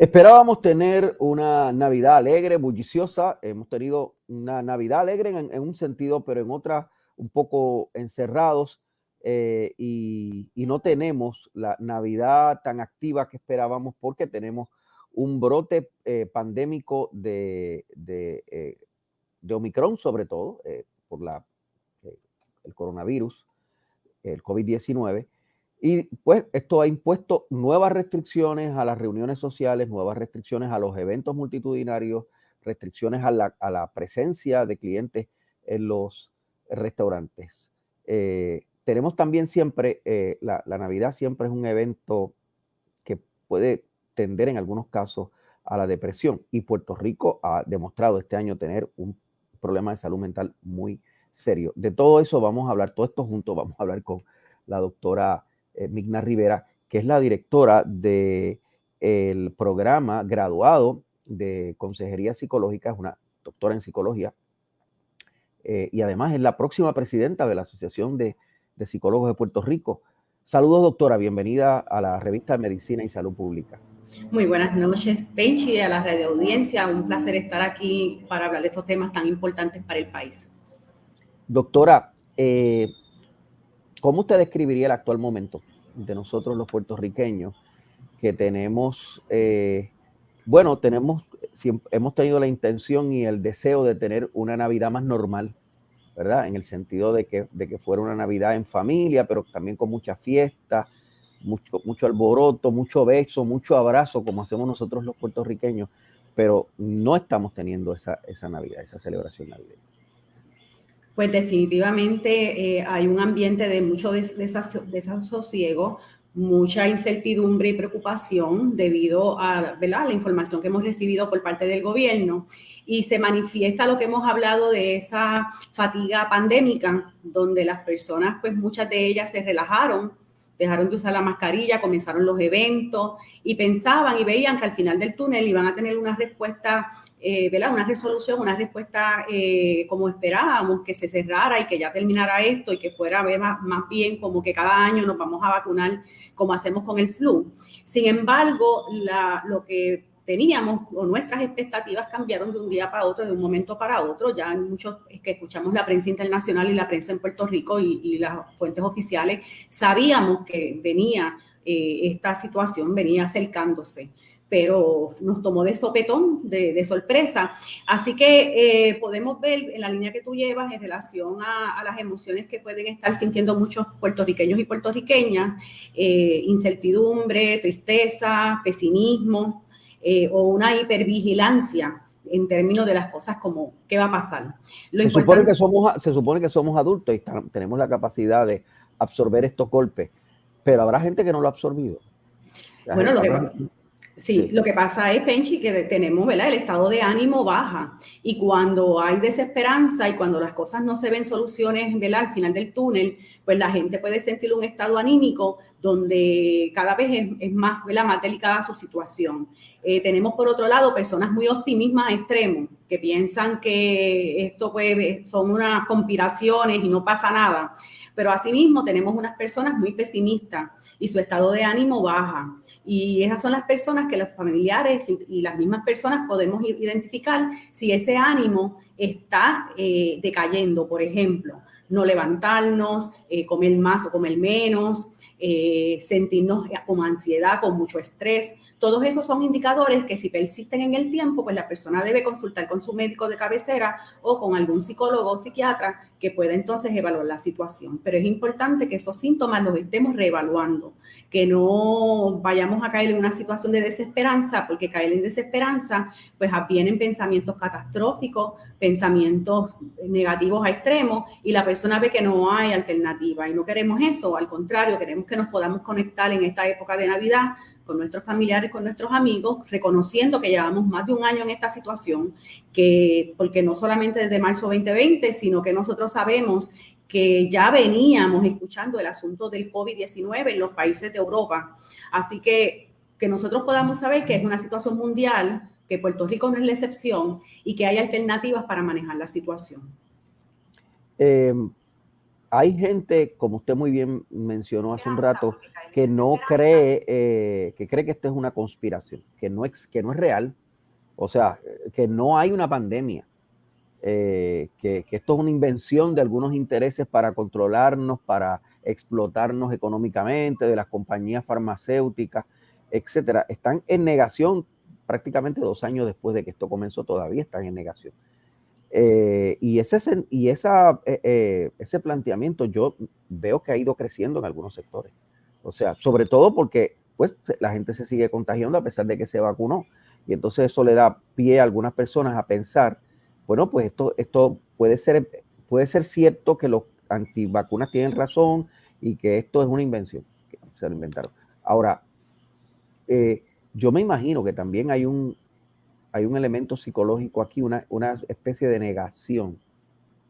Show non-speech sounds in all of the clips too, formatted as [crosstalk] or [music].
Esperábamos tener una Navidad alegre, bulliciosa. Hemos tenido una Navidad alegre en, un sentido, pero en otra un poco encerrados. Eh, y, no tenemos la Navidad tan activa que esperábamos porque tenemos un brote eh, pandémico de, eh, de, Omicron, sobre todo, por la, el coronavirus, el COVID-19. Y pues esto ha impuesto nuevas restricciones a las reuniones sociales, nuevas restricciones a los eventos multitudinarios, restricciones a la, presencia de clientes en los restaurantes. Eh, tenemos también siempre, eh, la, Navidad siempre es un evento que puede tender en algunos casos a la depresión y Puerto Rico ha demostrado este año tener un problema de salud mental muy serio. De todo eso vamos a hablar, todo esto juntos, vamos a hablar con la doctora eh, Migna Rivera, que es la directora del el programa graduado de Consejería Psicológica, es una doctora en psicología, eh, y además es la próxima presidenta de la Asociación de, Psicólogos de Puerto Rico. Saludos, doctora, bienvenida a la revista Medicina y Salud Pública. Muy buenas noches, Penchi, a la red audiencia. Un placer estar aquí para hablar de estos temas tan importantes para el país. Doctora, eh, ¿Cómo usted describiría el actual momento de nosotros los puertorriqueños que tenemos, eh, bueno, tenemos, hemos tenido la intención y el deseo de tener una Navidad más normal, ¿verdad? En el sentido de que, de que fuera una Navidad en familia, pero también con mucha fiesta, mucho, mucho alboroto, mucho beso, mucho abrazo, como hacemos nosotros los puertorriqueños, pero no estamos teniendo esa, esa Navidad, esa celebración navideña pues definitivamente eh, hay un ambiente de mucho desasosiego, mucha incertidumbre y preocupación debido a la información que hemos recibido por parte del gobierno. Y se manifiesta lo que hemos hablado de esa fatiga pandémica, donde las personas, pues muchas de ellas se relajaron, dejaron de usar la mascarilla, comenzaron los eventos y pensaban y veían que al final del túnel iban a tener una respuesta eh, una resolución, una respuesta eh, como esperábamos, que se cerrara y que ya terminara esto y que fuera más, más bien como que cada año nos vamos a vacunar como hacemos con el flu. Sin embargo, lo que teníamos o nuestras expectativas cambiaron de un día para otro, de un momento para otro. Ya muchos que escuchamos la prensa internacional y la prensa en Puerto Rico y, las fuentes oficiales, sabíamos que venía eh, esta situación, venía acercándose pero nos tomó de sopetón, de, sorpresa. Así que eh, podemos ver en la línea que tú llevas en relación a, las emociones que pueden estar sintiendo muchos puertorriqueños y puertorriqueñas, eh, incertidumbre, tristeza, pesimismo eh, o una hipervigilancia en términos de las cosas como qué va a pasar. se, supone que somos, se supone que somos adultos y tenemos la capacidad de absorber estos golpes, pero habrá gente que no lo ha absorbido. bueno, lo que, Sí, lo que pasa es, Penchi, que tenemos, ¿verdad? El estado de ánimo baja y cuando hay desesperanza y cuando las cosas no se ven soluciones, ¿verdad? Al final del túnel, pues la gente puede sentir un estado anímico donde cada vez es, más, ¿verdad? Más delicada su situación. Eh, tenemos por otro lado personas muy optimistas extremos que piensan que esto pues, son unas conspiraciones y no pasa nada. Pero asimismo tenemos unas personas muy pesimistas y su estado de ánimo baja. Y esas son las personas que los familiares y las mismas personas podemos identificar si ese ánimo está eh, decayendo, por ejemplo, no levantarnos, eh, comer más o comer menos, eh, sentirnos como ansiedad, con mucho estrés. Todos esos son indicadores que si persisten en el tiempo, pues la persona debe consultar con su médico de cabecera o con algún psicólogo o psiquiatra que pueda entonces evaluar la situación. Pero es importante que esos síntomas los estemos reevaluando, que no vayamos a caer en una situación de desesperanza, porque caer en desesperanza, pues vienen pensamientos catastróficos, pensamientos negativos a extremos y la persona ve que no hay alternativa y no queremos eso, al contrario, queremos que nos podamos conectar en esta época de Navidad con nuestros familiares, con nuestros amigos, reconociendo que llevamos más de un año en esta situación, que porque no solamente desde marzo 2020, sino que nosotros sabemos que ya veníamos escuchando el asunto del COVID-19 en los países de Europa. Así que que nosotros podamos saber que es una situación mundial, que Puerto Rico no es la excepción y que hay alternativas para manejar la situación. Eh, hay gente, como usted muy bien mencionó hace un rato, que no cree, eh, que cree que esto es una conspiración, que no es, que no es real, o sea, que no hay una pandemia, eh, que, esto es una invención de algunos intereses para controlarnos, para explotarnos económicamente, de las compañías farmacéuticas, etcétera. Están en negación prácticamente dos años después de que esto comenzó, todavía están en negación. Eh, y ese, y esa, ese planteamiento yo veo que ha ido creciendo en algunos sectores. O sea, sobre todo porque pues, la gente se sigue contagiando a pesar de que se vacunó. Y entonces eso le da pie a algunas personas a pensar, bueno, pues esto, esto puede, ser, puede ser cierto que los antivacunas tienen razón y que esto es una invención, que se lo inventaron. Ahora, yo me imagino que también hay un, hay un elemento psicológico aquí, una, una especie de negación,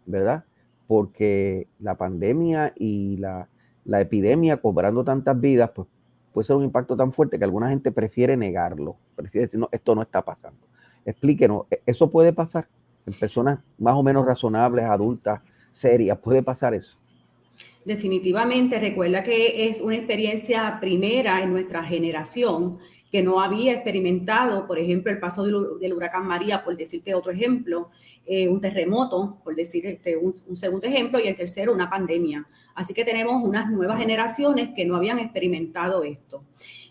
¿verdad? Porque la pandemia y la, epidemia cobrando tantas vidas, pues puede ser un impacto tan fuerte que alguna gente prefiere negarlo, prefiere decir, no, esto no está pasando. Explíquenos, ¿e-, ¿eso puede pasar en personas más o menos razonables, adultas, serias? ¿Puede pasar eso? Definitivamente, recuerda que es una experiencia primera en nuestra generación que no había experimentado, por ejemplo, el paso del, huracán María, por decirte otro ejemplo, eh, un terremoto, por decir este, un, segundo ejemplo, y el tercero, una pandemia. Así que tenemos unas nuevas generaciones que no habían experimentado esto.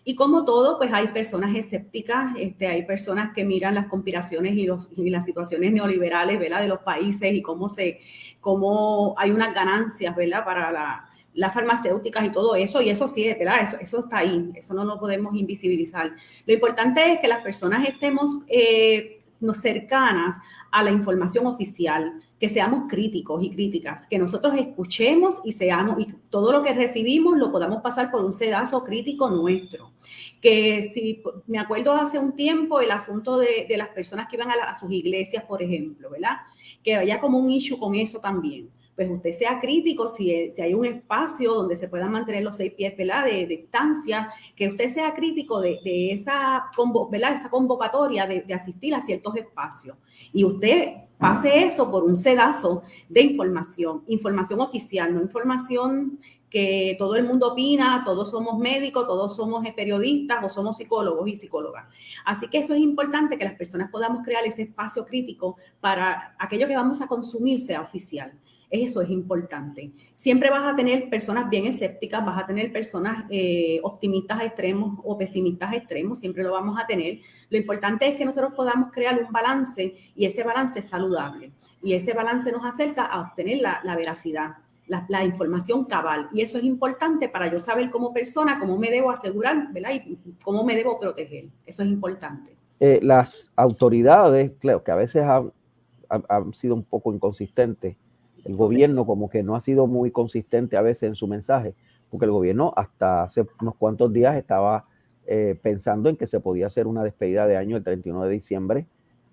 Y como todo, pues hay personas escépticas, este, hay personas que miran las conspiraciones y, los, y las situaciones neoliberales, ¿verdad? De los países y cómo, se, cómo hay unas ganancias, ¿verdad? Para la, las farmacéuticas y todo eso, y eso sí, ¿verdad? Eso, eso está ahí, eso no lo podemos invisibilizar. Lo importante es que las personas estemos eh, cercanas a la información oficial, que seamos críticos y críticas, que nosotros escuchemos y seamos, y todo lo que recibimos lo podamos pasar por un sedazo crítico nuestro. Que si, me acuerdo hace un tiempo el asunto de, las personas que iban a, a sus iglesias, por ejemplo, ¿verdad? Que había como un issue con eso también pues usted sea crítico, si, si hay un espacio donde se puedan mantener los seis pies De, distancia, que usted sea crítico de, esa, esa convocatoria de, de asistir a ciertos espacios. Y usted pase eso por un sedazo de información, información oficial, no información que todo el mundo opina, todos somos médicos, todos somos periodistas o somos psicólogos y psicólogas. Así que eso es importante que las personas podamos crear ese espacio crítico para aquello que vamos a consumir sea oficial. Eso es importante. Siempre vas a tener personas bien escépticas, vas a tener personas eh, optimistas extremos o pesimistas extremos, siempre lo vamos a tener. Lo importante es que nosotros podamos crear un balance y ese balance es saludable. Y ese balance nos acerca a obtener la, veracidad, la, información cabal. Y eso es importante para yo saber como persona cómo me debo asegurar, ¿verdad? Y cómo me debo proteger. Eso es importante. Eh, las autoridades, claro, que a veces han sido un poco inconsistentes, el gobierno como que no ha sido muy consistente a veces en su mensaje, porque el gobierno hasta hace unos cuantos días estaba eh, pensando en que se podía hacer una despedida de año el 31 de diciembre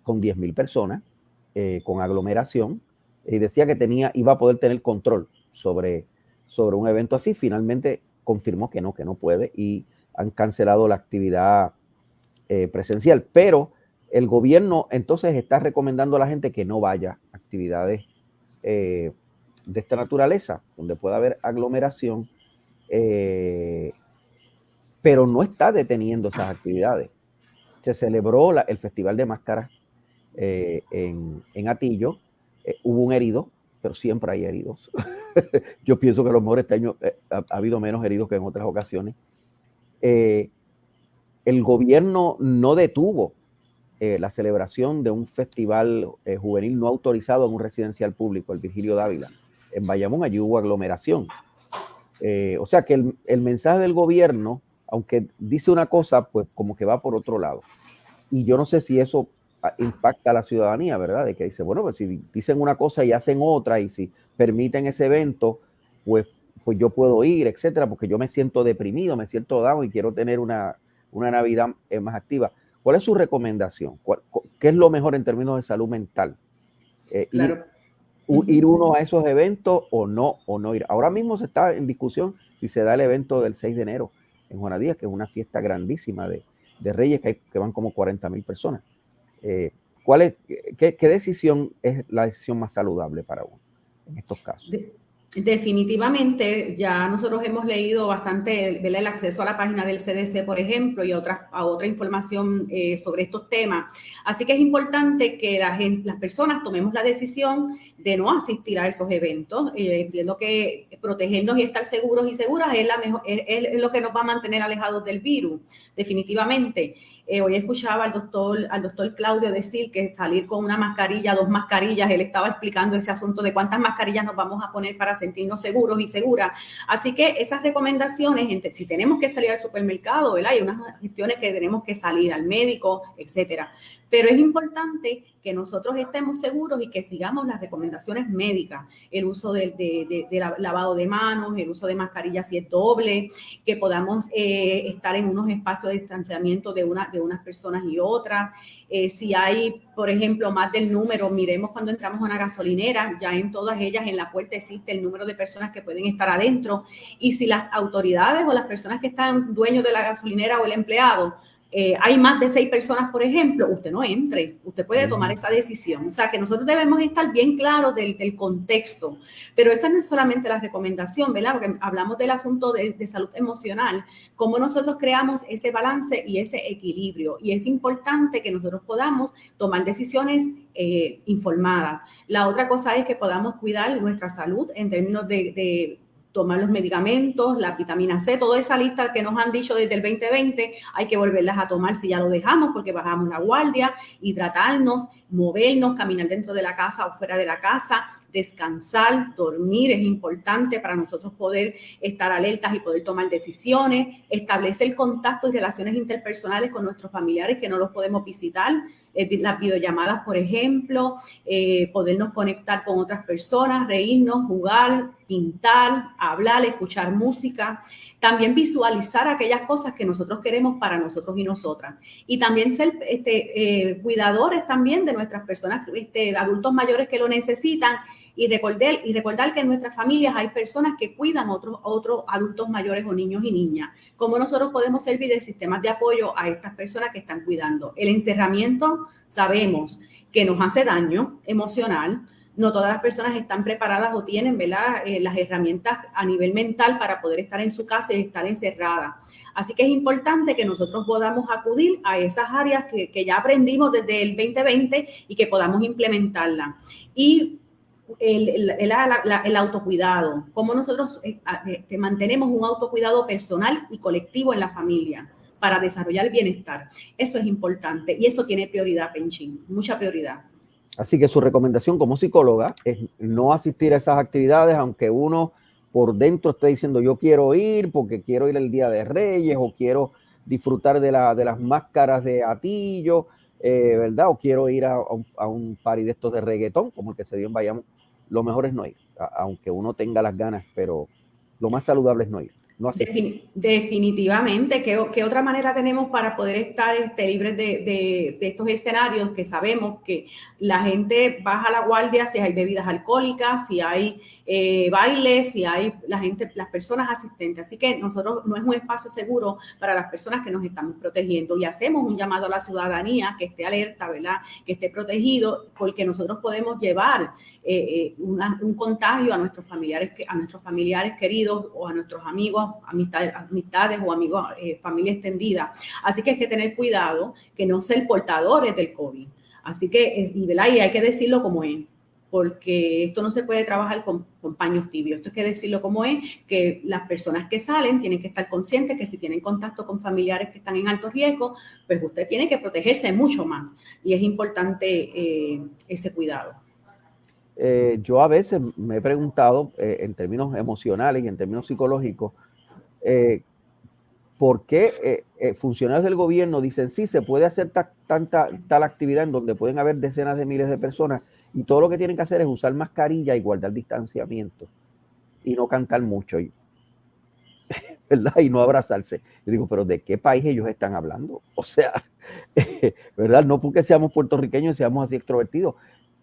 con 10 mil personas, eh, con aglomeración, y decía que tenía, iba a poder tener control sobre, sobre un evento así. Finalmente confirmó que no, que no puede, y han cancelado la actividad eh, presencial. Pero el gobierno entonces está recomendando a la gente que no vaya a actividades eh, de esta naturaleza, donde pueda haber aglomeración, eh, pero no está deteniendo esas actividades. Se celebró el Festival de Máscaras eh, en, Atillo, hubo un herido, pero siempre hay heridos. [laughs] Yo pienso que a lo mejor este año ha, habido menos heridos que en otras ocasiones. el gobierno no detuvo eh, la celebración de un festival eh, juvenil no autorizado en un residencial público, el Virgilio Dávila. En Bayamón allí hubo aglomeración. Eh, o sea que el, mensaje del gobierno, aunque dice una cosa, pues como que va por otro lado. Y yo no sé si eso ah, impacta a la ciudadanía, ¿verdad? De que dice, bueno, pues si dicen una cosa y hacen otra, y si permiten ese evento, pues, pues yo puedo ir, etcétera, porque yo me siento deprimido, me siento dado y quiero tener una, una Navidad más activa. ¿Cuál es su recomendación? ¿Qué es lo mejor en términos de salud mental? Eh, ir, uno a esos eventos o no, o no ir. Ahora mismo se está en discusión si se da el evento del 6 de enero en Juana Díaz, que es una fiesta grandísima de, Reyes, que, que, van como 40 mil personas. Eh, ¿cuál es, qué, decisión es la decisión más saludable para uno en estos casos? Definitivamente, ya nosotros hemos leído bastante el acceso a la página del CDC, por ejemplo, y otra, a otra información eh, sobre estos temas. Así que es importante que la gente, las personas tomemos la decisión de no asistir a esos eventos. Eh, entiendo que protegernos y estar seguros y seguras es, la mejor, es lo que nos va a mantener alejados del virus, definitivamente. Eh, hoy escuchaba al doctor, al doctor Claudio decir que salir con una mascarilla, dos mascarillas, él estaba explicando ese asunto de cuántas mascarillas nos vamos a poner para sentirnos seguros y seguras. Así que esas recomendaciones, si tenemos que salir al supermercado, ¿verdad? hay unas gestiones que tenemos que salir al médico, etcétera. Pero es importante que nosotros estemos seguros y que sigamos las recomendaciones médicas, el uso de, lavado de manos, el uso de mascarillas si es doble, que podamos eh, estar en unos espacios de distanciamiento de, una, de unas personas y otras. Eh, si hay, por ejemplo, más del número, miremos cuando entramos a una gasolinera, ya en todas ellas en la puerta existe el número de personas que pueden estar adentro. Y si las autoridades o las personas que están dueños de la gasolinera o el empleado eh, hay más de seis personas, por ejemplo, usted no entre, usted puede tomar esa decisión. O sea, que nosotros debemos estar bien claros del, contexto, pero esa no es solamente la recomendación, ¿verdad? Porque hablamos del asunto de, salud emocional, cómo nosotros creamos ese balance y ese equilibrio. Y es importante que nosotros podamos tomar decisiones eh, informadas. La otra cosa es que podamos cuidar nuestra salud en términos de tomar los medicamentos, la vitamina C, toda esa lista que nos han dicho desde el 2020, hay que volverlas a tomar si ya lo dejamos porque bajamos la guardia, hidratarnos, movernos, caminar dentro de la casa o fuera de la casa, descansar, dormir es importante para nosotros poder estar alertas y poder tomar decisiones, establecer contactos y relaciones interpersonales con nuestros familiares que no los podemos visitar, eh, las videollamadas, por ejemplo, eh, podernos conectar con otras personas, reírnos, jugar, pintar, hablar, escuchar música, también visualizar aquellas cosas que nosotros queremos para nosotros y nosotras. Y también ser este, eh, cuidadores también de nuestras personas, este, adultos mayores que lo necesitan y recordar, y recordar que en nuestras familias hay personas que cuidan otros, otros adultos mayores o niños y niñas. ¿Cómo nosotros podemos servir de sistemas de apoyo a estas personas que están cuidando? El encerramiento sabemos que nos hace daño emocional, no todas las personas están preparadas o tienen. Eh, las herramientas a nivel mental para poder estar en su casa y estar encerrada. Así que es importante que nosotros podamos acudir a esas áreas que, que ya aprendimos desde el 2020 y que podamos implementarla. Y el, el, autocuidado, cómo nosotros eh, este, mantenemos un autocuidado personal y colectivo en la familia para desarrollar el bienestar. Eso es importante y eso tiene prioridad, Penchín, mucha prioridad. Así que su recomendación como psicóloga es no asistir a esas actividades, aunque uno por dentro esté diciendo yo quiero ir porque quiero ir el Día de Reyes o quiero disfrutar de, la, de las máscaras de Atillo, eh, ¿verdad? O quiero ir a, un, a un party de estos de reggaetón, como el que se dio en Bayamón lo mejor es no ir, aunque uno tenga las ganas, pero lo más saludable es no ir. No definitivamente. ¿Qué, ¿Qué, otra manera tenemos para poder estar este, libres de, de, de, estos escenarios que sabemos que la gente baja la guardia si hay bebidas alcohólicas, si hay eh, bailes, si hay la gente, las personas asistentes. Así que nosotros no es un espacio seguro para las personas que nos estamos protegiendo y hacemos un llamado a la ciudadanía que esté alerta, ¿verdad? Que esté protegido porque nosotros podemos llevar eh, eh, un contagio a nuestros familiares, a nuestros familiares queridos o a nuestros amigos, amistades, amistades o amigos, familia extendida. Así que hay que tener cuidado que no ser portadores del COVID. Así que, y, hay que decirlo como es porque esto no se puede trabajar con, paños tibios. Esto hay que decirlo como es, que las personas que salen tienen que estar conscientes que si tienen contacto con familiares que están en alto riesgo, pues usted tiene que protegerse mucho más y es importante eh, ese cuidado. Eh, yo a veces me he preguntado eh, en términos emocionales y en términos psicológicos, ¿por qué funcionarios del gobierno dicen sí, se puede hacer tanta, tal actividad en donde pueden haber decenas de miles de personas? Y todo lo que tienen que hacer es usar mascarilla y guardar distanciamiento y no cantar mucho, [laughs] ¿verdad? Y no abrazarse. Yo digo, pero ¿de qué país ellos están hablando? O sea, [laughs] ¿verdad? No porque seamos puertorriqueños y seamos así extrovertidos.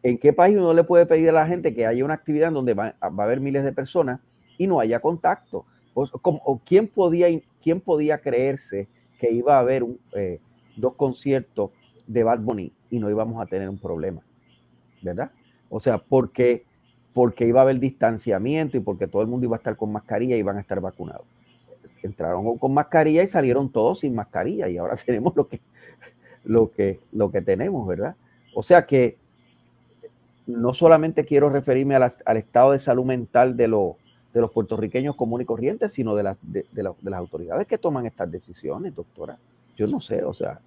¿En qué país uno le puede pedir a la gente que haya una actividad en donde va, a haber miles de personas y no haya contacto? Quién, podía, creerse que iba a haber eh, dos conciertos de Bad Bunny y no íbamos a tener un problema? ¿verdad? O sea, porque porque iba a haber distanciamiento y porque todo el mundo iba a estar con mascarilla y iban a estar vacunados. Entraron con mascarilla y salieron todos sin mascarilla y ahora [laughs] tenemos lo que, tenemos, ¿verdad? O sea que no solamente quiero referirme al estado de salud mental de, de los puertorriqueños comunes y corrientes, sino de, de, de las autoridades que toman estas decisiones, doctora. Yo no sé, o sea,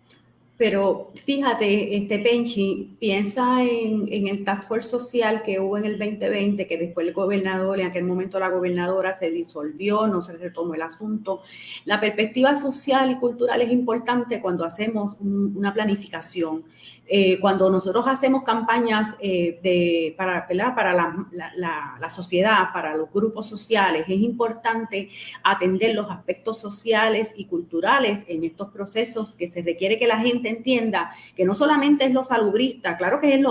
pero fíjate, este Penchi, piensa en, en, el Task Force Social que hubo en el 2020, que después el gobernador, en aquel momento la gobernadora se disolvió, no se retomó el asunto. La perspectiva social y cultural es importante cuando hacemos una planificación. Eh, cuando nosotros hacemos campañas eh, para, la, sociedad, para los grupos sociales, es importante atender los aspectos sociales y culturales en estos procesos que se requiere que la gente entienda que no solamente es lo salubrista, claro que es,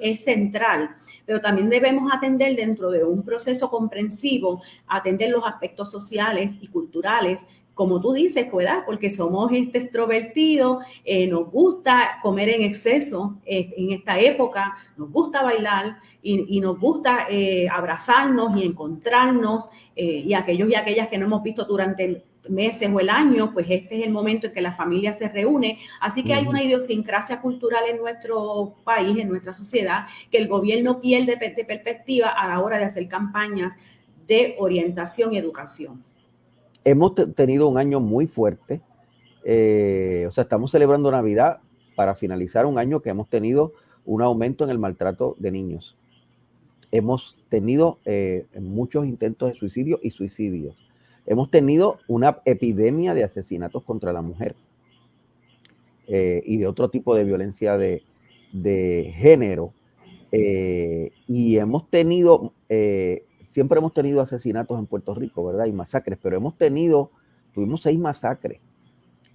es central, pero también debemos atender dentro de un proceso comprensivo, atender los aspectos sociales y culturales como tú dices, ¿verdad? Porque somos este extrovertidos, eh, nos gusta comer en exceso eh, en esta época, nos gusta bailar y, nos gusta eh, abrazarnos y encontrarnos y aquellos y aquellas que no hemos visto durante meses o el año, pues este es el momento en que la familia se reúne. Así que hay una idiosincrasia cultural en nuestro país, en nuestra sociedad, que el gobierno pierde de perspectiva a la hora de hacer campañas de orientación y educación hemos tenido un año muy fuerte. Eh, o sea, estamos celebrando Navidad para finalizar un año que hemos tenido un aumento en el maltrato de niños. Hemos tenido eh, muchos intentos de suicidio y suicidios. Hemos tenido una epidemia de asesinatos contra la mujer eh, y de otro tipo de violencia de, de género. y hemos tenido siempre hemos tenido asesinatos en Puerto Rico, ¿verdad? Y masacres, pero hemos tenido, tuvimos seis masacres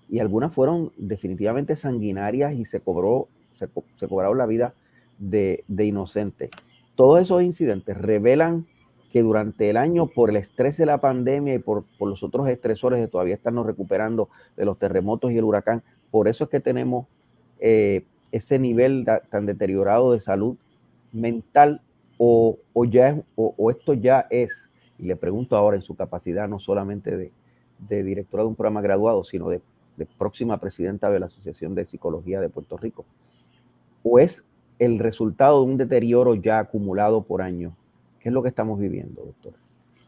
y algunas fueron definitivamente sanguinarias y se cobró, se, cobraron la vida de, inocentes. Todos esos incidentes revelan que durante el año, por el estrés de la pandemia y por, los otros estresores de todavía estarnos recuperando de los terremotos y el huracán, por eso es que tenemos eh, ese nivel tan deteriorado de salud mental o, ya o, esto ya es, y le pregunto ahora en su capacidad no solamente de, directora de un programa graduado, sino de, próxima presidenta de la Asociación de Psicología de Puerto Rico, o es el resultado de un deterioro ya acumulado por años. ¿Qué es lo que estamos viviendo, doctor?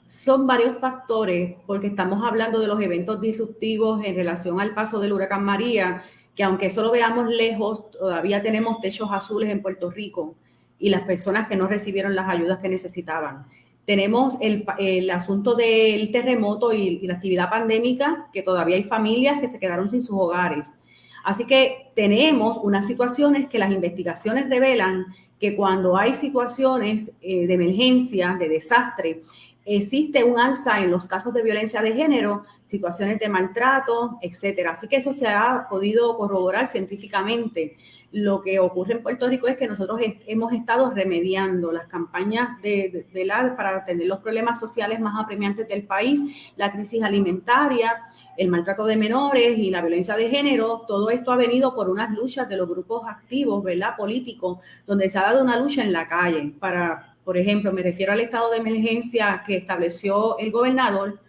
Son varios factores, porque estamos hablando de los eventos disruptivos en relación al paso del huracán María, que aunque eso lo veamos lejos, todavía tenemos techos azules en Puerto Rico y las personas que no recibieron las ayudas que necesitaban. Tenemos el, el asunto del terremoto y, la actividad pandémica, que todavía hay familias que se quedaron sin sus hogares. Así que tenemos unas situaciones que las investigaciones revelan que cuando hay situaciones eh, de emergencia, de desastre, existe un alza en los casos de violencia de género, situaciones de maltrato, etcétera. Así que eso se ha podido corroborar científicamente lo que ocurre en Puerto Rico es que nosotros hemos estado remediando las campañas de, de, para atender los problemas sociales más apremiantes del país, la crisis alimentaria, el maltrato de menores y la violencia de género, todo esto ha venido por unas luchas de los grupos activos, ¿verdad? Políticos, donde se ha dado una lucha en la calle para, por ejemplo, me refiero al estado de emergencia que estableció el gobernador,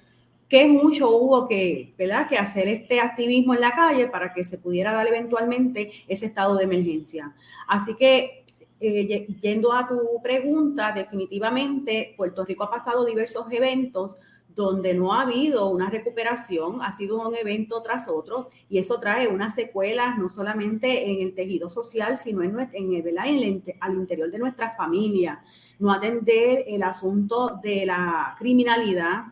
que mucho hubo que, ¿verdad? que hacer este activismo en la calle para que se pudiera dar eventualmente ese estado de emergencia. Así que, eh, yendo a tu pregunta, definitivamente Puerto Rico ha pasado diversos eventos donde no ha habido una recuperación, ha sido un evento tras otro y eso trae unas secuelas no solamente en el tejido social, sino en, en, el, al interior de nuestra familia. No atender el asunto de la criminalidad,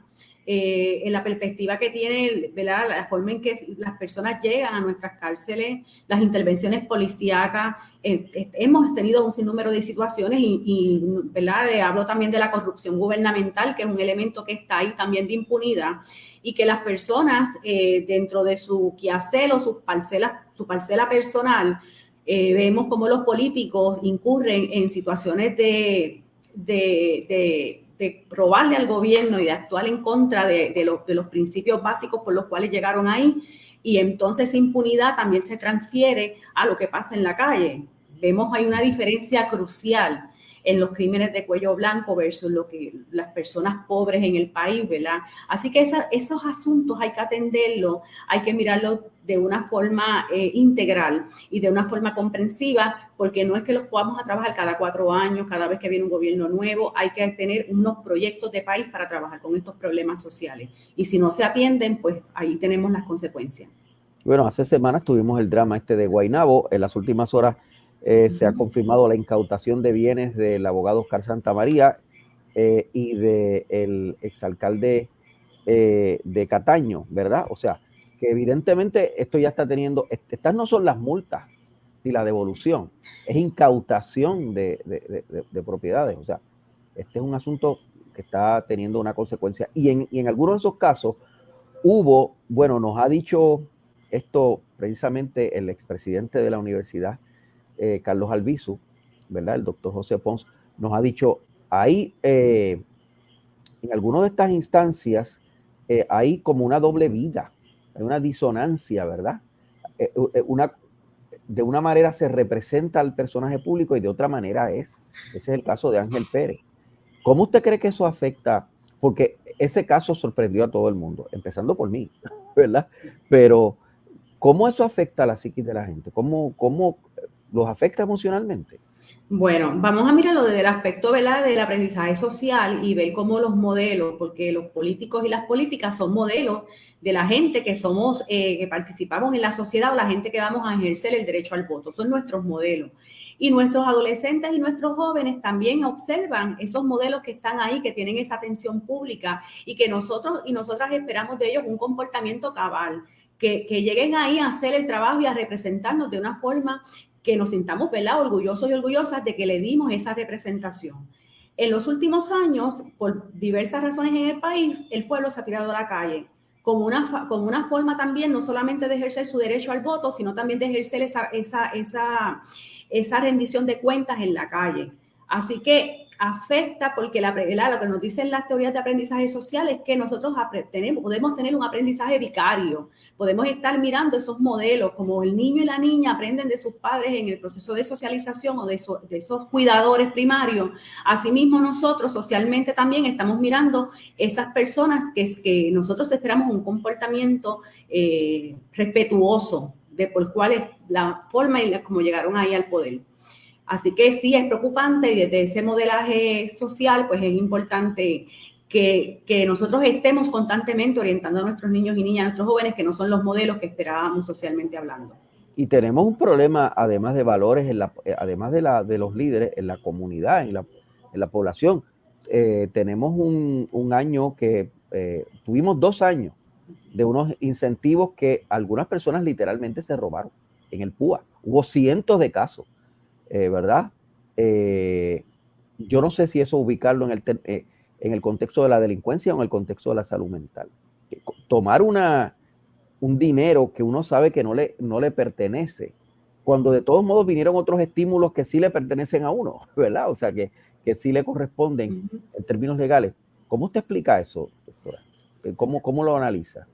eh, en la perspectiva que tiene, ¿verdad? la forma en que las personas llegan a nuestras cárceles, las intervenciones policíacas. Eh, hemos tenido un sinnúmero de situaciones y, ¿verdad? hablo también de la corrupción gubernamental, que es un elemento que está ahí también de impunidad y que las personas eh, dentro de su quehacer o sus parcelas, su parcela personal, vemos como los políticos incurren en situaciones de, de de robarle al gobierno y de actuar en contra de, de, los principios básicos por los cuales llegaron ahí. Y entonces esa impunidad también se transfiere a lo que pasa en la calle. Vemos hay una diferencia crucial en los crímenes de cuello blanco versus lo que las personas pobres en el país, ¿verdad? Así que esos asuntos hay que atenderlos, hay que mirarlos de una forma eh, integral y de una forma comprensiva, porque no es que los podamos a trabajar cada cuatro años, cada vez que viene un gobierno nuevo, hay que tener unos proyectos de país para trabajar con estos problemas sociales. Y si no se atienden, pues ahí tenemos las consecuencias. Bueno, hace semanas tuvimos el drama este de Guainabo. En las últimas horas eh, se ha confirmado la incautación de bienes del abogado Oscar Santa María eh, y del exalcalde de Cataño, ¿verdad? O sea, evidentemente esto ya está teniendo, estas no son las multas y la devolución, es incautación de, propiedades. O sea, este es un asunto que está teniendo una consecuencia. Y en, algunos de esos casos hubo, bueno, nos ha dicho esto precisamente el expresidente de la universidad, eh, Carlos Albizu, ¿verdad? El doctor José Pons, nos ha dicho, ahí, eh, en algunas de estas instancias, eh, hay como una doble vida hay una disonancia, ¿verdad? Eh, eh, una, de una manera se representa al personaje público y de otra manera es. Ese es el caso de Ángel Pérez. ¿Cómo usted cree que eso afecta? Porque ese caso sorprendió a todo el mundo, empezando por mí, [laughs] ¿verdad? Pero, ¿cómo eso afecta a la psiquis de la gente? ¿Cómo, cómo los afecta emocionalmente? Bueno, vamos a mirarlo desde el aspecto ¿verdad? del aprendizaje social y ver cómo los modelos, porque los políticos y las políticas son modelos de la gente que somos, eh, que participamos en la sociedad o la gente que vamos a ejercer el derecho al voto. Son nuestros modelos. Y nuestros adolescentes y nuestros jóvenes también observan esos modelos que están ahí, que tienen esa atención pública y que nosotros y nosotras esperamos de ellos un comportamiento cabal, que, que lleguen ahí a hacer el trabajo y a representarnos de una forma que nos sintamos ¿verdad? orgullosos y orgullosas de que le dimos esa representación. En los últimos años, por diversas razones en el país, el pueblo se ha tirado a la calle como una, una forma también no solamente de ejercer su derecho al voto, sino también de ejercer esa, esa, esa, esa rendición de cuentas en la calle. Así que afecta porque la, lo que nos dicen las teorías de aprendizaje social es que nosotros tenemos, podemos tener un aprendizaje vicario, podemos estar mirando esos modelos, como el niño y la niña aprenden de sus padres en el proceso de socialización o de, de esos cuidadores primarios. Asimismo, nosotros socialmente también estamos mirando esas personas que, es, que nosotros esperamos un comportamiento eh, respetuoso de por cuál es la forma y la, cómo llegaron ahí al poder. Así que sí es preocupante y desde ese modelaje social, pues es importante que, nosotros estemos constantemente orientando a nuestros niños y niñas, a nuestros jóvenes, que no son los modelos que esperábamos socialmente hablando. Y tenemos un problema, además de valores, eh, además de, los líderes, en la comunidad, en la, población. Eh, tenemos un, un, año que eh, tuvimos dos años de unos incentivos que algunas personas literalmente se robaron en el PUA. Hubo cientos de casos eh, ¿verdad? Eh, yo no sé si eso ubicarlo en el, eh, en el contexto de la delincuencia o en el contexto de la salud mental. Tomar una, un dinero que uno sabe que no le, no le pertenece, cuando de todos modos vinieron otros estímulos que sí le pertenecen a uno, [laughs] ¿verdad? O sea, que, que sí le corresponden en términos legales. ¿Cómo usted explica eso, doctora? ¿Cómo, cómo lo analiza?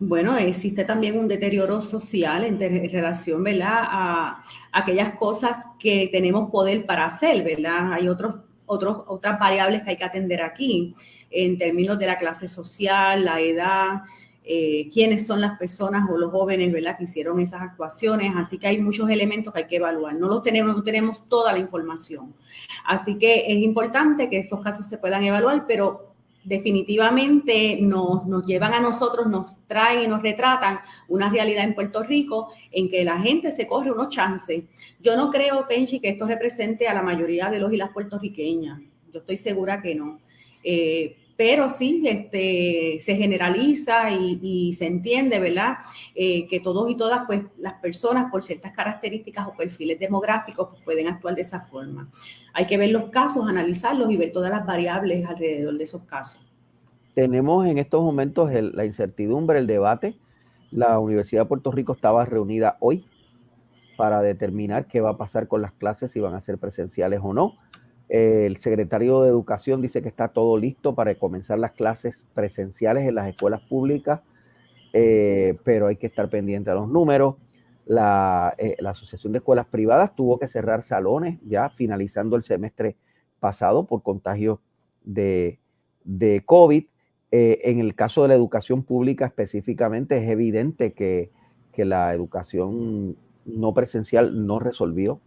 Bueno, existe también un deterioro social en, relación, ¿verdad? A, aquellas cosas que tenemos poder para hacer, ¿verdad? Hay otros, otros, otras variables que hay que atender aquí en términos de la clase social, la edad, eh, quiénes son las personas o los jóvenes, ¿verdad? Que hicieron esas actuaciones. Así que hay muchos elementos que hay que evaluar. No los tenemos, no tenemos toda la información. Así que es importante que esos casos se puedan evaluar, pero definitivamente nos, nos, llevan a nosotros, nos traen y nos retratan una realidad en Puerto Rico en que la gente se corre unos chances. Yo no creo, Penchi, que esto represente a la mayoría de los y las puertorriqueñas. Yo estoy segura que no. Eh, pero sí este, se generaliza y, se entiende, ¿verdad? Eh, que todos y todas, pues las personas por ciertas características o perfiles demográficos pues, pueden actuar de esa forma. Hay que ver los casos, analizarlos y ver todas las variables alrededor de esos casos. Tenemos en estos momentos la incertidumbre, el debate. La Universidad de Puerto Rico estaba reunida hoy para determinar qué va a pasar con las clases, si van a ser presenciales o no el secretario de Educación dice que está todo listo para comenzar las clases presenciales en las escuelas públicas, eh, pero hay que estar pendiente a los números. La, eh, la, Asociación de Escuelas Privadas tuvo que cerrar salones ya finalizando el semestre pasado por contagio de, COVID. Eh, en el caso de la educación pública específicamente es evidente que la educación no presencial no resolvió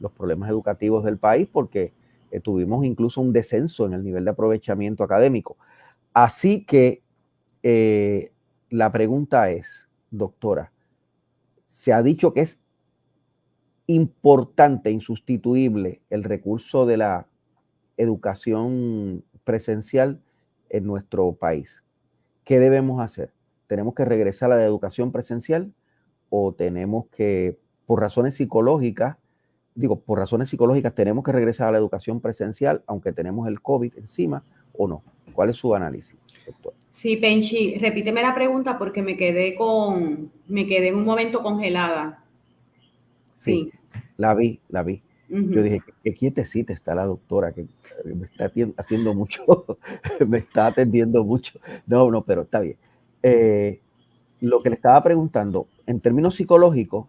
los problemas educativos del país porque eh, tuvimos incluso un descenso en el nivel de aprovechamiento académico. Así que eh, la pregunta es, doctora, se ha dicho que es importante, insustituible el recurso de la educación presencial en nuestro país. ¿Qué debemos hacer? ¿Tenemos que regresar a la educación presencial o tenemos que, por razones psicológicas, digo, por razones psicológicas, tenemos que regresar a la educación presencial, aunque tenemos el COVID encima o no? ¿Cuál es su análisis, doctor? Sí, Penchi, repíteme la pregunta porque me quedé con, me quedé en un momento congelada. Sí, la vi, la vi. Yo dije, qué quietecita está la doctora, que me está haciendo mucho, [laughs] me está atendiendo mucho. No, no, pero está bien. Eh, lo que le estaba preguntando, en términos psicológicos,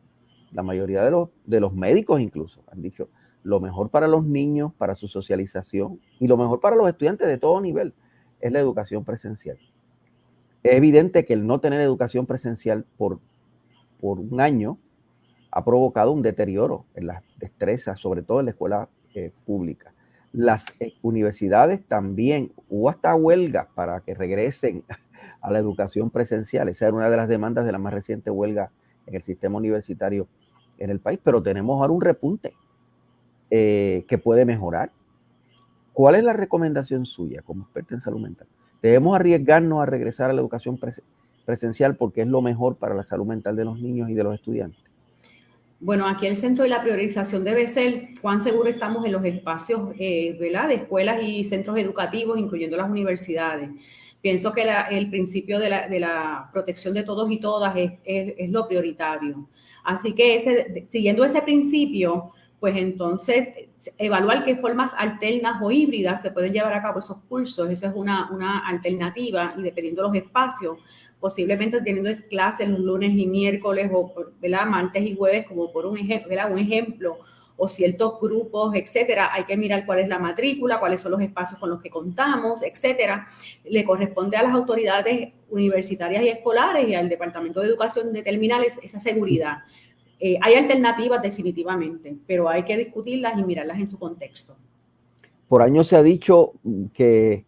la mayoría de los, de los médicos incluso han dicho, lo mejor para los niños, para su socialización y lo mejor para los estudiantes de todo nivel es la educación presencial. Es evidente que el no tener educación presencial por, por un año ha provocado un deterioro en las destrezas, sobre todo en la escuela eh, pública. Las eh, universidades también, hubo hasta huelga para que regresen a la educación presencial. Esa era una de las demandas de la más reciente huelga en el sistema universitario en el país, pero tenemos ahora un repunte eh, que puede mejorar. ¿Cuál es la recomendación suya como experta en salud mental? Debemos arriesgarnos a regresar a la educación presencial porque es lo mejor para la salud mental de los niños y de los estudiantes. Bueno, aquí el centro de la priorización debe ser cuán seguro estamos en los espacios eh, de escuelas y centros educativos, incluyendo las universidades. Pienso que el principio de la, protección de todos y todas es, lo prioritario. Así que siguiendo ese principio, pues entonces evaluar qué formas alternas o híbridas se pueden llevar a cabo esos cursos. Eso es una, una alternativa y dependiendo de los espacios, posiblemente teniendo clases los lunes y miércoles o ¿verdad? martes y jueves como por un, un ejemplo o ciertos grupos, etcétera, hay que mirar cuál es la matrícula, cuáles son los espacios con los que contamos, etcétera. Le corresponde a las autoridades universitarias y escolares y al Departamento de Educación determinar esa seguridad. Eh, hay alternativas definitivamente, pero hay que discutirlas y mirarlas en su contexto. Por año se ha dicho que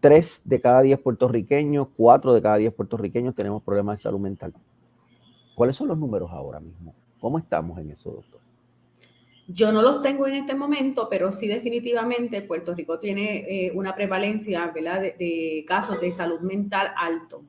tres de cada diez puertorriqueños, cuatro de cada diez puertorriqueños tenemos problemas de salud mental. ¿Cuáles son los números ahora mismo? ¿Cómo estamos en eso? Yo no los tengo en este momento, pero sí definitivamente Puerto Rico tiene eh, una prevalencia De, casos de salud mental alto.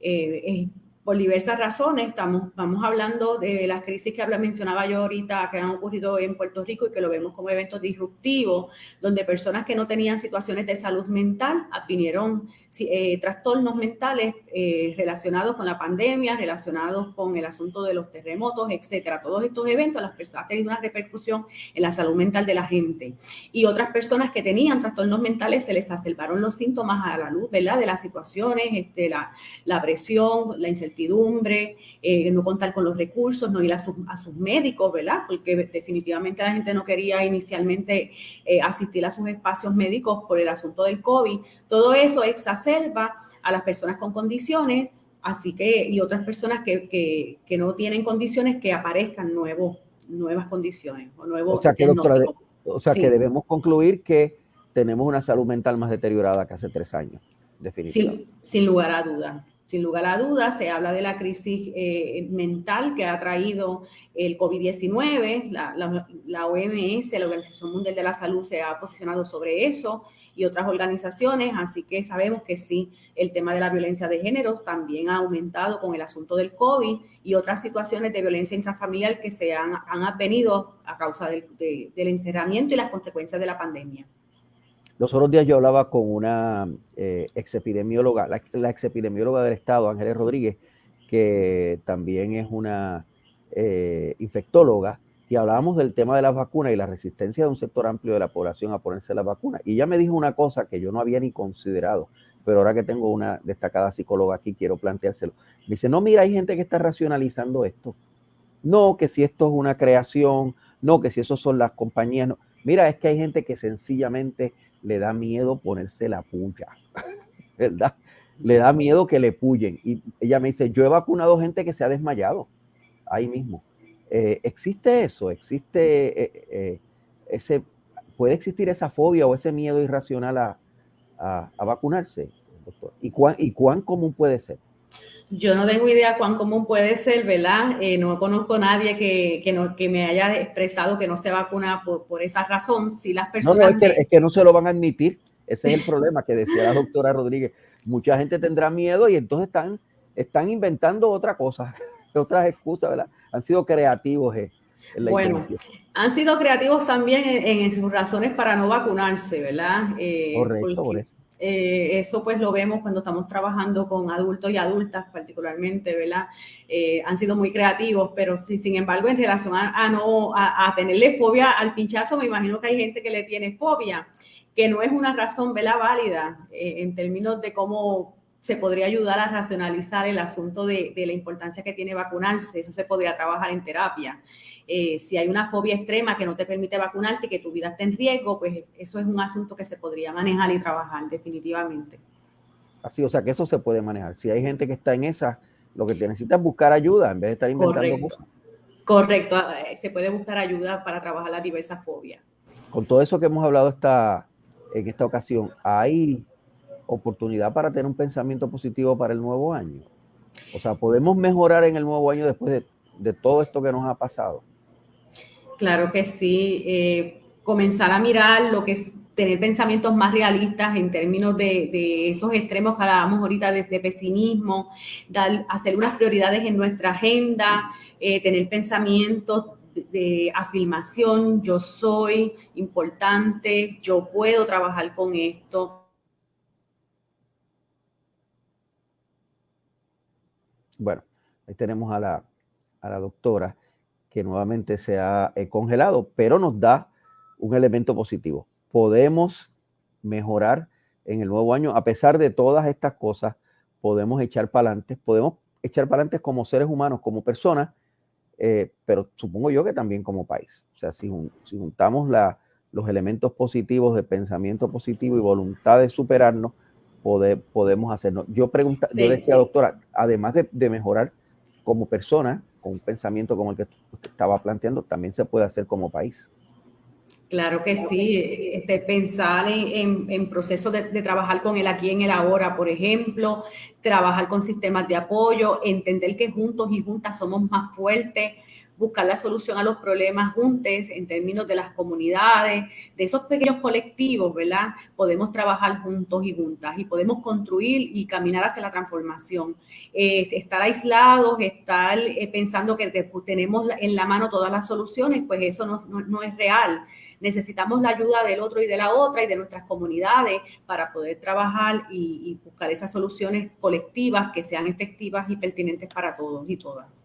Eh, por diversas razones, estamos, estamos hablando de las crisis que mencionaba yo ahorita, que han ocurrido en Puerto Rico y que lo vemos como eventos disruptivos, donde personas que no tenían situaciones de salud mental vinieron eh, trastornos mentales eh, relacionados con la pandemia, relacionados con el asunto de los terremotos, etcétera. Todos estos eventos, las personas han tenido una repercusión en la salud mental de la gente. Y otras personas que tenían trastornos mentales se les aceleraron los síntomas a la luz, ¿verdad? De las situaciones, este, la, la presión, la incertidumbre incertidumbre, eh, no contar con los recursos, no ir a, sus médicos, ¿verdad? Porque definitivamente la gente no quería inicialmente eh, asistir a sus espacios médicos por el asunto del COVID. Todo eso exacerba a las personas con condiciones, así que, y otras personas que, no tienen condiciones, que aparezcan nuevos, nuevas condiciones o nuevos... O sea, que, o sea que debemos concluir que tenemos una salud mental más deteriorada que hace tres años, definitivamente. sin lugar a duda. Sin lugar a dudas, se habla de la crisis eh, mental que ha traído el COVID-19. La, la, OMS, la Organización Mundial de la Salud, se ha posicionado sobre eso y otras organizaciones, así que sabemos que sí, el tema de la violencia de género también ha aumentado con el asunto del COVID y otras situaciones de violencia intrafamiliar que se han, han venido a causa del, del encerramiento y las consecuencias de la pandemia. Los otros días yo hablaba con una eh, ex epidemióloga, la, ex epidemióloga del Estado, Ángeles Rodríguez, que también es una eh, infectóloga, y hablábamos del tema de las vacunas y la resistencia de un sector amplio de la población a ponerse las vacunas. Y ella me dijo una cosa que yo no había ni considerado, pero ahora que tengo una destacada psicóloga aquí, quiero planteárselo. Me dice, no, mira, hay gente que está racionalizando esto. No, que si esto es una creación, no, que si eso son las compañías, no Mira, es que hay gente que sencillamente le da miedo ponerse la puya, [laughs] ¿verdad? Le da miedo que le puyen. Y ella me dice, yo he vacunado gente que se ha desmayado ahí mismo. Eh, ¿Existe eso? ¿Existe eh, eh, ese, puede existir esa fobia o ese miedo irracional a, vacunarse, doctor? ¿Y cuán, ¿Y cuán común puede ser? Yo no tengo idea cuán común puede ser, ¿verdad? no conozco a nadie que, no, que me haya expresado que no se vacuna por, por esa razón. Si las personas... No, no, es que, es que no se lo van a admitir. Ese es el problema que decía la doctora Rodríguez. Mucha gente tendrá miedo y entonces están, están inventando otra cosa, [laughs] otras excusas, ¿verdad? Han sido creativos eh, en la Bueno, han sido creativos también en, sus razones para no vacunarse, ¿verdad? Eh, Correcto, por eso. Eh, eso pues lo vemos cuando estamos trabajando con adultos y adultas particularmente, ¿verdad? han sido muy creativos, pero sin embargo en relación a, no a, tenerle fobia al pinchazo, me imagino que hay gente que le tiene fobia, que no es una razón, ¿verdad? Válida en términos de cómo se podría ayudar a racionalizar el asunto de, la importancia que tiene vacunarse. Eso se podría trabajar en terapia. Eh, si hay una fobia extrema que no te permite vacunarte, que tu vida esté en riesgo, pues eso es un asunto que se podría manejar y trabajar definitivamente. Así, o sea que eso se puede manejar. Si hay gente que está en esa, lo que necesita es buscar ayuda en vez de estar inventando cosas. Correcto, eh, se puede buscar ayuda para trabajar las diversas fobias. Con todo eso que hemos hablado esta, en esta ocasión, ¿hay oportunidad para tener un pensamiento positivo para el nuevo año. O sea, podemos mejorar en el nuevo año después de, todo esto que nos ha pasado. Claro que sí. Eh, comenzar a mirar lo que es tener pensamientos más realistas en términos de, esos extremos que hablábamos ahorita de, pesimismo, hacer unas prioridades en nuestra agenda, eh, tener pensamientos de afirmación, yo soy importante, yo puedo trabajar con esto, Bueno, ahí tenemos a la, doctora que nuevamente se ha eh, congelado, pero nos da un elemento positivo. Podemos mejorar en el nuevo año, a pesar de todas estas cosas, podemos echar para adelante, podemos echar para adelante como seres humanos, como personas, eh, pero supongo yo que también como país. O sea, si, juntamos los elementos positivos de pensamiento positivo y voluntad de superarnos, podemos hacerlo. Yo, pregunta, yo decía, doctora, además de, mejorar como persona, con un pensamiento como el que usted estaba planteando, también se puede hacer como país. Claro que sí, este, pensar en, en, procesos de, de, trabajar con el aquí en el ahora, por ejemplo, trabajar con sistemas de apoyo, entender que juntos y juntas somos más fuertes, buscar la solución a los problemas juntos en términos de las comunidades, de esos pequeños colectivos, ¿verdad? Podemos trabajar juntos y juntas y podemos construir y caminar hacia la transformación. Estar aislados, estar eh, pensando que tenemos en la mano todas las soluciones, pues eso no, es real. Necesitamos la ayuda del otro y de la otra y de nuestras comunidades para poder trabajar y buscar esas soluciones colectivas que sean efectivas y pertinentes para todos y todas.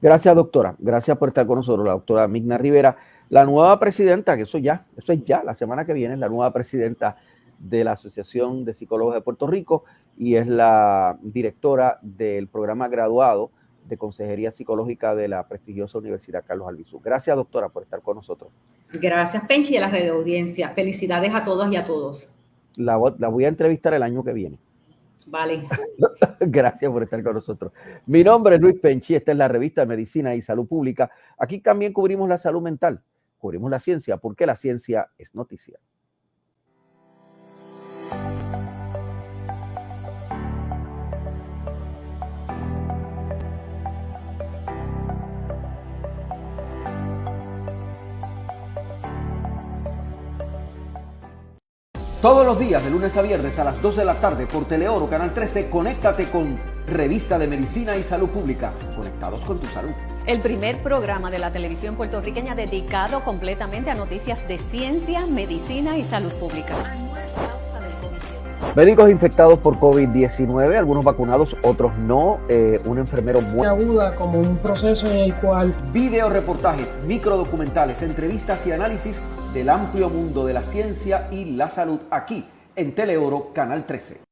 Gracias, doctora. Gracias por estar con nosotros, la doctora Migna Rivera, la nueva presidenta, que eso ya, eso es ya, la semana que viene, la nueva presidenta de la Asociación de Psicólogos de Puerto Rico y es la directora del programa graduado de Consejería Psicológica de la prestigiosa Universidad Carlos Albizu. Gracias, doctora, por estar con nosotros. Gracias, Penchi, y a la red de audiencia. Felicidades a todos y a todos. La, la voy a entrevistar el año que viene. Vale. [laughs] Gracias por estar con nosotros. Mi nombre es Luis Penchi, esta es la revista de Medicina y Salud Pública. Aquí también cubrimos la salud mental, cubrimos la ciencia, porque la ciencia es noticia. Todos los días, de lunes a viernes a las 2 de la tarde por Teleoro Canal 13, conéctate con Revista de Medicina y Salud Pública. Conectados con tu salud. El primer programa de la televisión puertorriqueña dedicado completamente a noticias de ciencia, medicina y salud pública. Médicos infectados por COVID-19, algunos vacunados, otros no. Eh, un enfermero muerto. Aguda como un proceso en el cual. Video reportajes, microdocumentales, entrevistas y análisis del amplio mundo de la ciencia y la salud aquí en Teleoro Canal 13.